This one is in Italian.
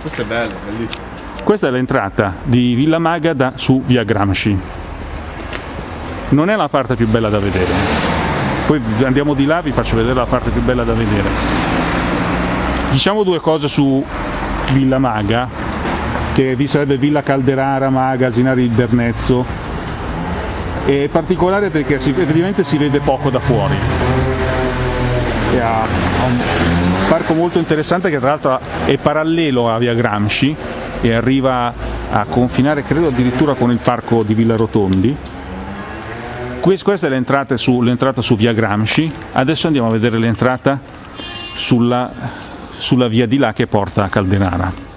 Questo è bello, bellissimo. Questa è l'entrata di Villa Maga su via Gramsci. Non è la parte più bella da vedere. Poi andiamo di là, vi faccio vedere la parte più bella da vedere. Diciamo due cose su Villa Maga, che vi sarebbe Villa Calderara, Maga, Sinari il Bernezzo. È particolare perché si, effettivamente si vede poco da fuori. E ha, ha un parco molto interessante che tra l'altro è parallelo a via Gramsci e arriva a confinare credo addirittura con il parco di Villa Rotondi. Questa è l'entrata su, su, via Gramsci, adesso andiamo a vedere l'entrata sulla, sulla via di là che porta a Caldenara.